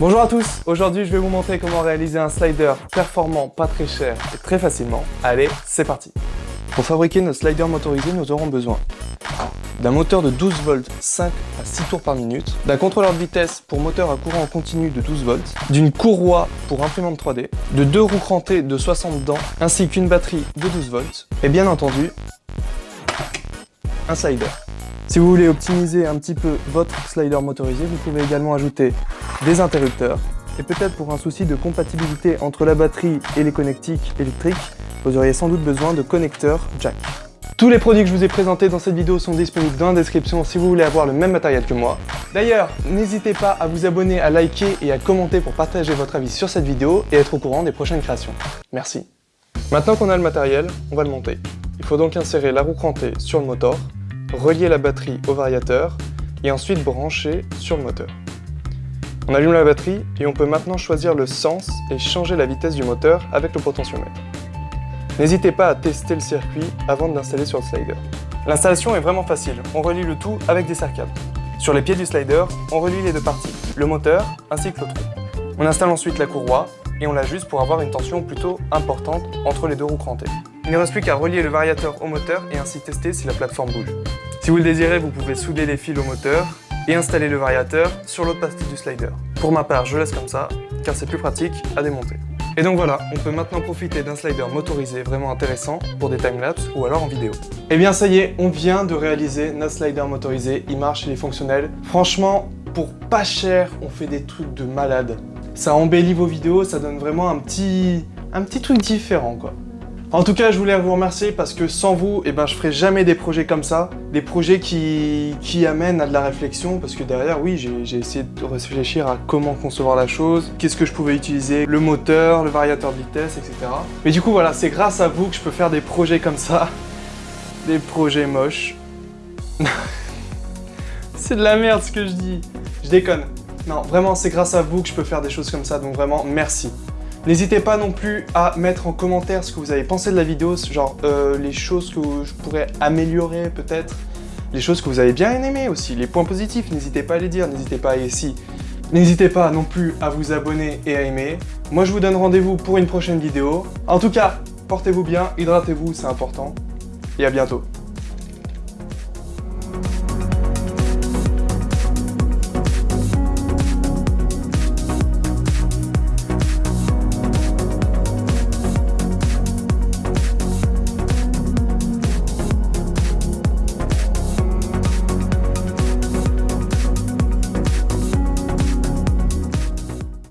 Bonjour à tous, aujourd'hui je vais vous montrer comment réaliser un slider performant, pas très cher et très facilement. Allez, c'est parti Pour fabriquer notre slider motorisé, nous aurons besoin d'un moteur de 12 volts 5 à 6 tours par minute, d'un contrôleur de vitesse pour moteur à courant continu de 12 volts, d'une courroie pour imprimante 3D, de deux roues crantées de 60 dents, ainsi qu'une batterie de 12 volts, et bien entendu, un slider. Si vous voulez optimiser un petit peu votre slider motorisé, vous pouvez également ajouter des interrupteurs. Et peut-être pour un souci de compatibilité entre la batterie et les connectiques électriques, vous auriez sans doute besoin de connecteurs jack. Tous les produits que je vous ai présentés dans cette vidéo sont disponibles dans la description si vous voulez avoir le même matériel que moi. D'ailleurs, n'hésitez pas à vous abonner, à liker et à commenter pour partager votre avis sur cette vidéo et être au courant des prochaines créations. Merci. Maintenant qu'on a le matériel, on va le monter. Il faut donc insérer la roue crantée sur le moteur, relier la batterie au variateur et ensuite brancher sur le moteur. On allume la batterie et on peut maintenant choisir le sens et changer la vitesse du moteur avec le potentiomètre. N'hésitez pas à tester le circuit avant de l'installer sur le slider. L'installation est vraiment facile, on relie le tout avec des serre Sur les pieds du slider, on relie les deux parties, le moteur ainsi que le trou. On installe ensuite la courroie et on l'ajuste pour avoir une tension plutôt importante entre les deux roues crantées. Il ne reste plus qu'à relier le variateur au moteur et ainsi tester si la plateforme bouge. Si vous le désirez, vous pouvez souder les fils au moteur et installer le variateur sur l'autre partie du slider. Pour ma part, je laisse comme ça, car c'est plus pratique à démonter. Et donc voilà, on peut maintenant profiter d'un slider motorisé vraiment intéressant pour des timelapses ou alors en vidéo. Et eh bien ça y est, on vient de réaliser notre slider motorisé, il marche, il est fonctionnel. Franchement, pour pas cher, on fait des trucs de malade. Ça embellit vos vidéos, ça donne vraiment un petit, un petit truc différent quoi. En tout cas, je voulais vous remercier parce que sans vous, eh ben, je ferais jamais des projets comme ça. Des projets qui, qui amènent à de la réflexion parce que derrière, oui, j'ai essayé de réfléchir à comment concevoir la chose, qu'est-ce que je pouvais utiliser, le moteur, le variateur de vitesse, etc. Mais du coup, voilà, c'est grâce à vous que je peux faire des projets comme ça. Des projets moches. c'est de la merde ce que je dis. Je déconne. Non, vraiment, c'est grâce à vous que je peux faire des choses comme ça, donc vraiment, merci. N'hésitez pas non plus à mettre en commentaire ce que vous avez pensé de la vidéo, genre euh, les choses que je pourrais améliorer peut-être, les choses que vous avez bien aimées aussi, les points positifs, n'hésitez pas à les dire, n'hésitez pas à ici. N'hésitez pas non plus à vous abonner et à aimer. Moi je vous donne rendez-vous pour une prochaine vidéo. En tout cas, portez-vous bien, hydratez-vous, c'est important. Et à bientôt.